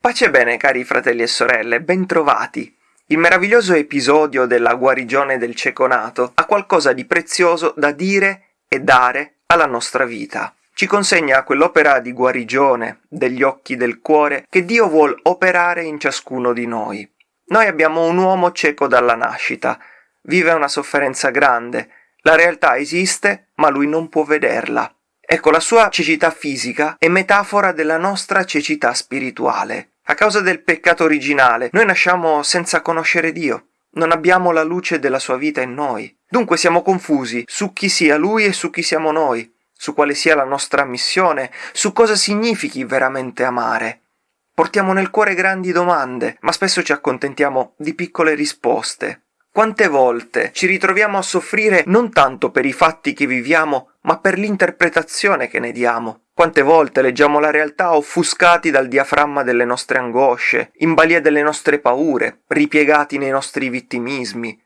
Pace e bene, cari fratelli e sorelle, bentrovati. Il meraviglioso episodio della guarigione del cieco nato ha qualcosa di prezioso da dire e dare alla nostra vita. Ci consegna quell'opera di guarigione degli occhi del cuore che Dio vuol operare in ciascuno di noi. Noi abbiamo un uomo cieco dalla nascita, vive una sofferenza grande, la realtà esiste, ma lui non può vederla. Ecco, la sua cecità fisica è metafora della nostra cecità spirituale. A causa del peccato originale, noi nasciamo senza conoscere Dio. Non abbiamo la luce della sua vita in noi. Dunque siamo confusi su chi sia Lui e su chi siamo noi, su quale sia la nostra missione, su cosa significhi veramente amare. Portiamo nel cuore grandi domande, ma spesso ci accontentiamo di piccole risposte. Quante volte ci ritroviamo a soffrire non tanto per i fatti che viviamo, ma per l'interpretazione che ne diamo. Quante volte leggiamo la realtà offuscati dal diaframma delle nostre angosce, in balia delle nostre paure, ripiegati nei nostri vittimismi.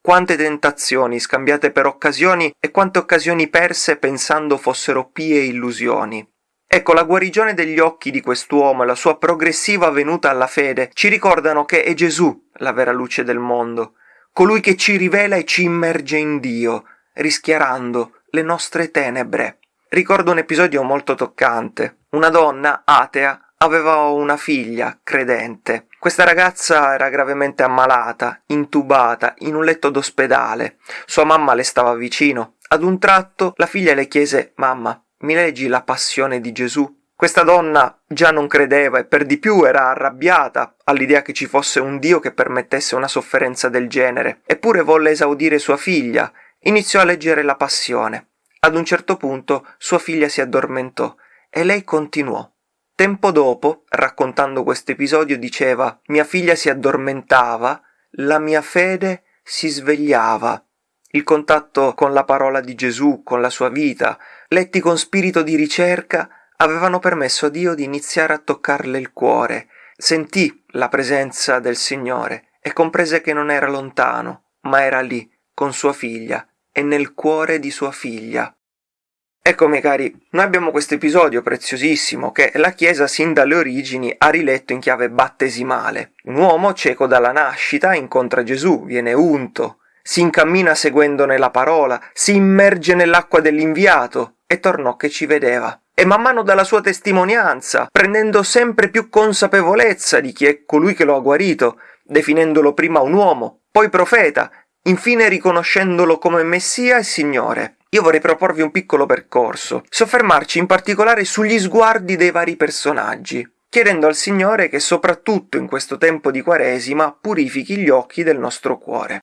Quante tentazioni scambiate per occasioni e quante occasioni perse pensando fossero pie illusioni. Ecco, la guarigione degli occhi di quest'uomo e la sua progressiva venuta alla fede ci ricordano che è Gesù la vera luce del mondo, colui che ci rivela e ci immerge in Dio, rischiarando le nostre tenebre. Ricordo un episodio molto toccante. Una donna atea aveva una figlia credente. Questa ragazza era gravemente ammalata, intubata, in un letto d'ospedale. Sua mamma le stava vicino. Ad un tratto la figlia le chiese Mamma, mi leggi la passione di Gesù? Questa donna già non credeva e per di più era arrabbiata all'idea che ci fosse un Dio che permettesse una sofferenza del genere, eppure volle esaudire sua figlia. Iniziò a leggere la passione. Ad un certo punto sua figlia si addormentò e lei continuò. Tempo dopo, raccontando questo episodio, diceva Mia figlia si addormentava, la mia fede si svegliava. Il contatto con la parola di Gesù, con la sua vita, letti con spirito di ricerca, avevano permesso a Dio di iniziare a toccarle il cuore. Sentì la presenza del Signore e comprese che non era lontano, ma era lì, con sua figlia, e nel cuore di sua figlia. Ecco, miei cari, noi abbiamo questo episodio preziosissimo che la Chiesa sin dalle origini ha riletto in chiave battesimale. Un uomo cieco dalla nascita incontra Gesù, viene unto, si incammina seguendone la parola, si immerge nell'acqua dell'inviato e tornò che ci vedeva. E man mano dalla sua testimonianza, prendendo sempre più consapevolezza di chi è colui che lo ha guarito, definendolo prima un uomo, poi profeta infine riconoscendolo come Messia e Signore. Io vorrei proporvi un piccolo percorso, soffermarci in particolare sugli sguardi dei vari personaggi, chiedendo al Signore che soprattutto in questo tempo di Quaresima purifichi gli occhi del nostro cuore.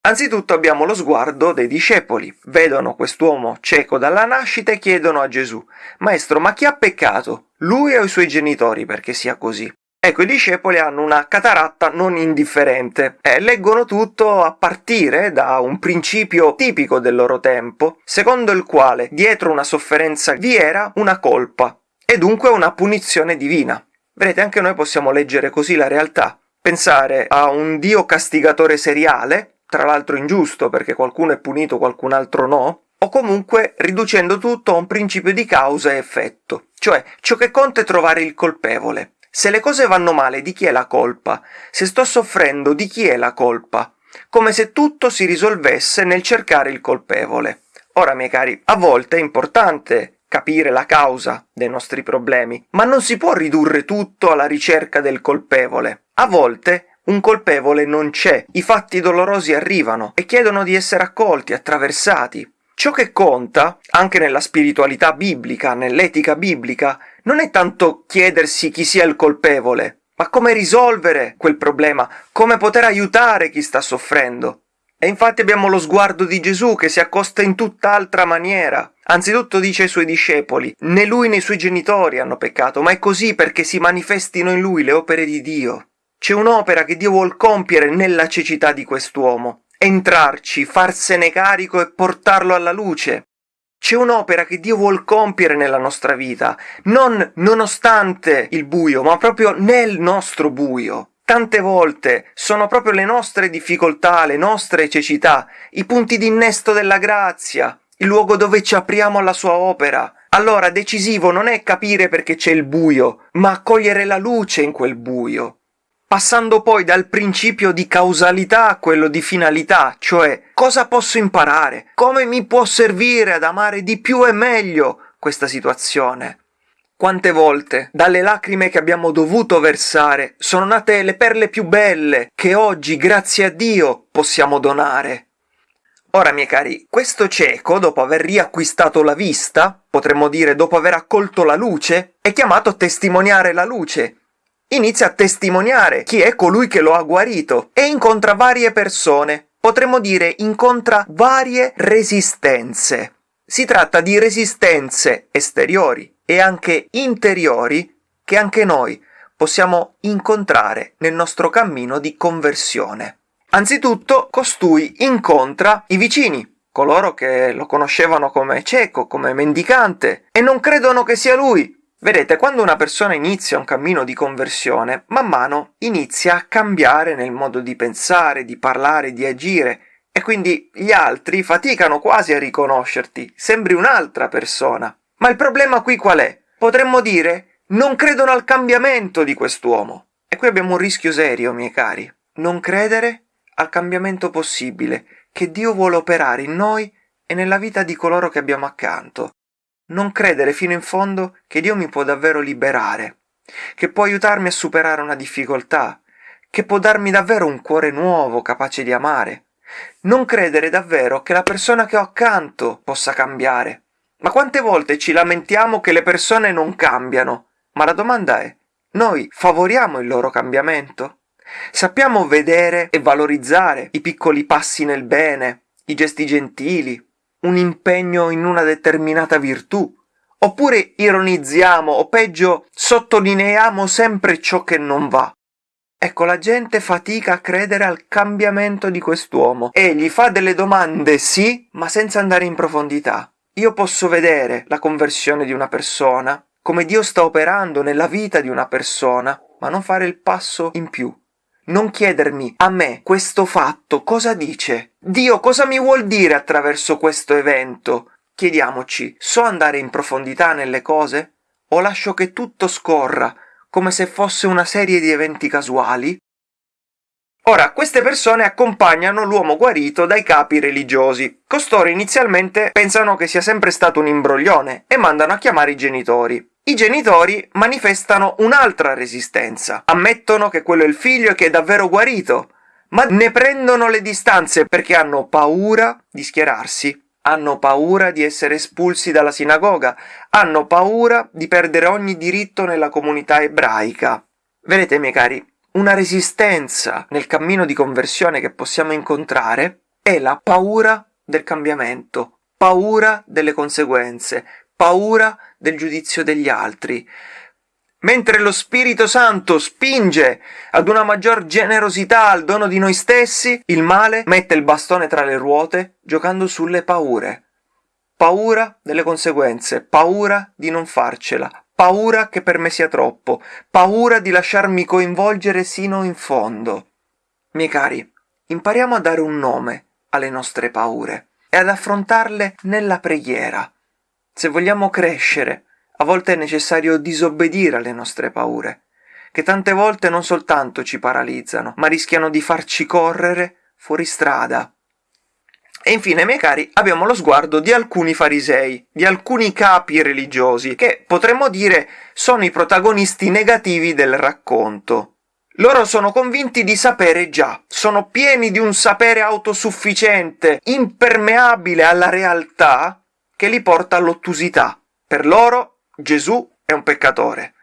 Anzitutto abbiamo lo sguardo dei discepoli. Vedono quest'uomo cieco dalla nascita e chiedono a Gesù, Maestro, ma chi ha peccato? Lui o i suoi genitori perché sia così? Ecco, i discepoli hanno una cataratta non indifferente e leggono tutto a partire da un principio tipico del loro tempo, secondo il quale dietro una sofferenza vi era una colpa e dunque una punizione divina. Vedete, anche noi possiamo leggere così la realtà, pensare a un Dio castigatore seriale, tra l'altro ingiusto perché qualcuno è punito, qualcun altro no, o comunque riducendo tutto a un principio di causa e effetto, cioè ciò che conta è trovare il colpevole. Se le cose vanno male, di chi è la colpa? Se sto soffrendo, di chi è la colpa? Come se tutto si risolvesse nel cercare il colpevole. Ora, miei cari, a volte è importante capire la causa dei nostri problemi, ma non si può ridurre tutto alla ricerca del colpevole. A volte un colpevole non c'è, i fatti dolorosi arrivano e chiedono di essere accolti, attraversati. Ciò che conta, anche nella spiritualità biblica, nell'etica biblica, non è tanto chiedersi chi sia il colpevole, ma come risolvere quel problema, come poter aiutare chi sta soffrendo. E infatti abbiamo lo sguardo di Gesù che si accosta in tutt'altra maniera. Anzitutto dice ai suoi discepoli, né lui né i suoi genitori hanno peccato, ma è così perché si manifestino in lui le opere di Dio. C'è un'opera che Dio vuol compiere nella cecità di quest'uomo, entrarci, farsene carico e portarlo alla luce. C'è un'opera che Dio vuol compiere nella nostra vita, non nonostante il buio, ma proprio nel nostro buio. Tante volte sono proprio le nostre difficoltà, le nostre cecità, i punti d'innesto della grazia, il luogo dove ci apriamo alla sua opera, allora decisivo non è capire perché c'è il buio, ma cogliere la luce in quel buio. Passando poi dal principio di causalità a quello di finalità, cioè cosa posso imparare, come mi può servire ad amare di più e meglio questa situazione. Quante volte dalle lacrime che abbiamo dovuto versare sono nate le perle più belle che oggi, grazie a Dio, possiamo donare. Ora, miei cari, questo cieco, dopo aver riacquistato la vista, potremmo dire dopo aver accolto la luce, è chiamato a testimoniare la luce. Inizia a testimoniare chi è colui che lo ha guarito e incontra varie persone, potremmo dire incontra varie resistenze. Si tratta di resistenze esteriori e anche interiori che anche noi possiamo incontrare nel nostro cammino di conversione. Anzitutto, costui incontra i vicini, coloro che lo conoscevano come cieco, come mendicante, e non credono che sia lui. Vedete, quando una persona inizia un cammino di conversione, man mano inizia a cambiare nel modo di pensare, di parlare, di agire, e quindi gli altri faticano quasi a riconoscerti, sembri un'altra persona. Ma il problema qui qual è? Potremmo dire non credono al cambiamento di quest'uomo. E qui abbiamo un rischio serio, miei cari. Non credere al cambiamento possibile che Dio vuole operare in noi e nella vita di coloro che abbiamo accanto. Non credere fino in fondo che Dio mi può davvero liberare, che può aiutarmi a superare una difficoltà, che può darmi davvero un cuore nuovo capace di amare. Non credere davvero che la persona che ho accanto possa cambiare. Ma quante volte ci lamentiamo che le persone non cambiano? Ma la domanda è, noi favoriamo il loro cambiamento? Sappiamo vedere e valorizzare i piccoli passi nel bene, i gesti gentili, un impegno in una determinata virtù, oppure ironizziamo o peggio sottolineiamo sempre ciò che non va. Ecco, la gente fatica a credere al cambiamento di quest'uomo e gli fa delle domande sì, ma senza andare in profondità. Io posso vedere la conversione di una persona, come Dio sta operando nella vita di una persona, ma non fare il passo in più, non chiedermi a me questo fatto cosa dice. Dio cosa mi vuol dire attraverso questo evento? Chiediamoci, so andare in profondità nelle cose? O lascio che tutto scorra come se fosse una serie di eventi casuali? Ora, queste persone accompagnano l'uomo guarito dai capi religiosi. Costoro inizialmente pensano che sia sempre stato un imbroglione e mandano a chiamare i genitori. I genitori manifestano un'altra resistenza, ammettono che quello è il figlio e che è davvero guarito, ma ne prendono le distanze perché hanno paura di schierarsi, hanno paura di essere espulsi dalla sinagoga, hanno paura di perdere ogni diritto nella comunità ebraica. Vedete, miei cari, una resistenza nel cammino di conversione che possiamo incontrare è la paura del cambiamento, paura delle conseguenze, paura del giudizio degli altri. Mentre lo Spirito Santo spinge ad una maggior generosità al dono di noi stessi, il male mette il bastone tra le ruote giocando sulle paure. Paura delle conseguenze, paura di non farcela, paura che per me sia troppo, paura di lasciarmi coinvolgere sino in fondo. Miei cari, impariamo a dare un nome alle nostre paure e ad affrontarle nella preghiera. Se vogliamo crescere, a volte è necessario disobbedire alle nostre paure, che tante volte non soltanto ci paralizzano, ma rischiano di farci correre fuori strada. E infine, miei cari, abbiamo lo sguardo di alcuni farisei, di alcuni capi religiosi, che potremmo dire sono i protagonisti negativi del racconto. Loro sono convinti di sapere già, sono pieni di un sapere autosufficiente, impermeabile alla realtà, che li porta all'ottusità. Per loro Gesù è un peccatore,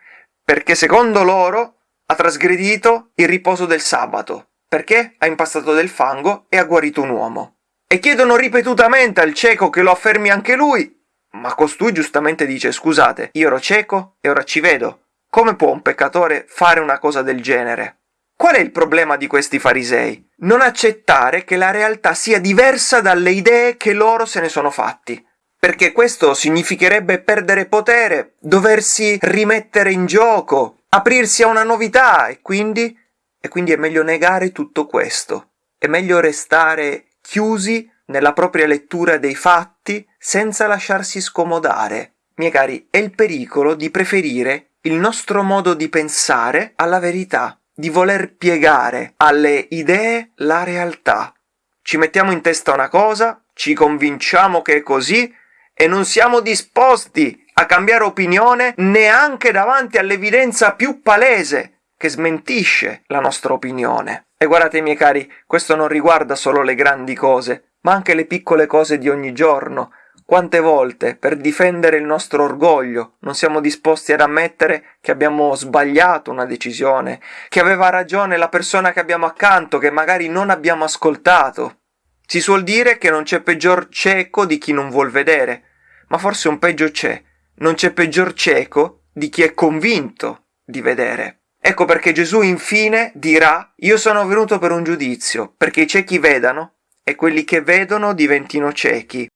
perché secondo loro ha trasgredito il riposo del sabato, perché ha impastato del fango e ha guarito un uomo. E chiedono ripetutamente al cieco che lo affermi anche lui, ma costui giustamente dice scusate, io ero cieco e ora ci vedo. Come può un peccatore fare una cosa del genere? Qual è il problema di questi farisei? Non accettare che la realtà sia diversa dalle idee che loro se ne sono fatti perché questo significherebbe perdere potere, doversi rimettere in gioco, aprirsi a una novità e quindi, e quindi è meglio negare tutto questo. È meglio restare chiusi nella propria lettura dei fatti senza lasciarsi scomodare. miei cari, è il pericolo di preferire il nostro modo di pensare alla verità, di voler piegare alle idee la realtà. Ci mettiamo in testa una cosa, ci convinciamo che è così e non siamo disposti a cambiare opinione neanche davanti all'evidenza più palese che smentisce la nostra opinione. E guardate miei cari, questo non riguarda solo le grandi cose, ma anche le piccole cose di ogni giorno. Quante volte, per difendere il nostro orgoglio, non siamo disposti ad ammettere che abbiamo sbagliato una decisione, che aveva ragione la persona che abbiamo accanto, che magari non abbiamo ascoltato. Si suol dire che non c'è peggior cieco di chi non vuol vedere, ma forse un peggio c'è, non c'è peggior cieco di chi è convinto di vedere. Ecco perché Gesù infine dirà Io sono venuto per un giudizio, perché i ciechi vedano e quelli che vedono diventino ciechi.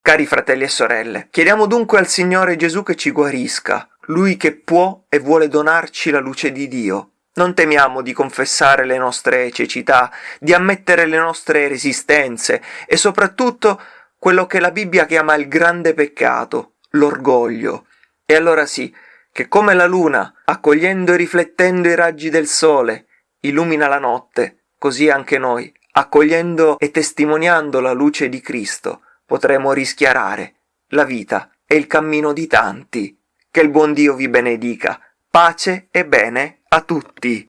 Cari fratelli e sorelle, chiediamo dunque al Signore Gesù che ci guarisca, Lui che può e vuole donarci la luce di Dio. Non temiamo di confessare le nostre cecità, di ammettere le nostre resistenze e soprattutto quello che la Bibbia chiama il grande peccato, l'orgoglio. E allora sì, che come la luna, accogliendo e riflettendo i raggi del sole, illumina la notte, così anche noi, accogliendo e testimoniando la luce di Cristo, potremo rischiarare la vita e il cammino di tanti. Che il buon Dio vi benedica. Pace e bene a tutti.